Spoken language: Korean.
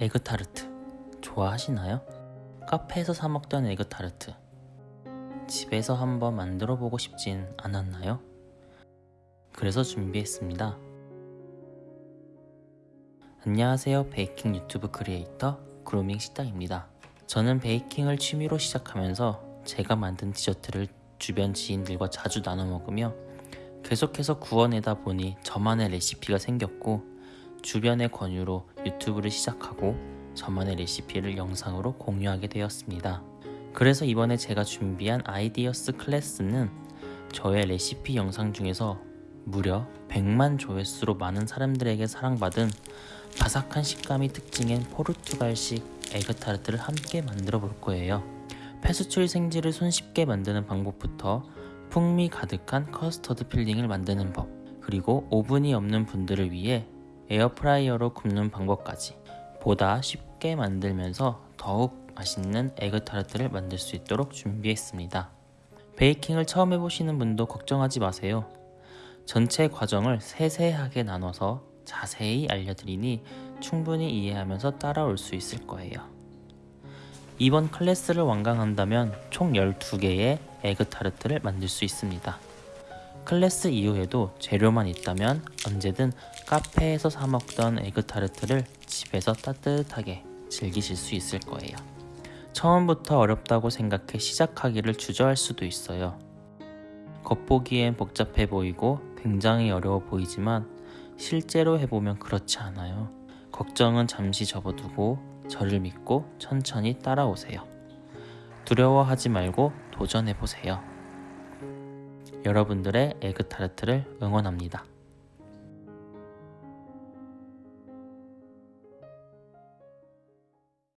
에그타르트 좋아하시나요? 카페에서 사 먹던 에그타르트 집에서 한번 만들어 보고 싶진 않았나요? 그래서 준비했습니다. 안녕하세요. 베이킹 유튜브 크리에이터 그루밍 식당입니다. 저는 베이킹을 취미로 시작하면서 제가 만든 디저트를 주변 지인들과 자주 나눠 먹으며 계속해서 구워내다 보니 저만의 레시피가 생겼고 주변의 권유로 유튜브를 시작하고 저만의 레시피를 영상으로 공유하게 되었습니다. 그래서 이번에 제가 준비한 아이디어스 클래스는 저의 레시피 영상 중에서 무려 100만 조회수로 많은 사람들에게 사랑받은 바삭한 식감이 특징인 포르투갈식 에그타르트를 함께 만들어 볼 거예요. 페스츄리 생지를 손쉽게 만드는 방법부터 풍미 가득한 커스터드 filling을 만드는 법, 그리고 오븐이 없는 분들을 위해 에어프라이어로 굽는 방법까지 보다 쉽게 만들면서 더욱 맛있는 에그타르트를 만들 수 있도록 준비했습니다. 베이킹을 처음 해보시는 분도 걱정하지 마세요. 전체 과정을 세세하게 나눠서 자세히 알려드리니 충분히 이해하면서 따라올 수 있을 거예요. 이번 클래스를 완강한다면 총 12개의 에그타르트를 만들 수 있습니다. 클래스 이후에도 재료만 있다면 언제든 카페에서 사 먹던 에그타르트를 집에서 따뜻하게 즐기실 수 있을 거예요. 처음부터 어렵다고 생각해 시작하기를 주저할 수도 있어요. 겉보기엔 복잡해 보이고 굉장히 어려워 보이지만 실제로 해보면 그렇지 않아요. 걱정은 잠시 접어두고 저를 믿고 천천히 따라오세요. 두려워하지 말고 도전해보세요. 여러분들의 에그타르트를 응원합니다.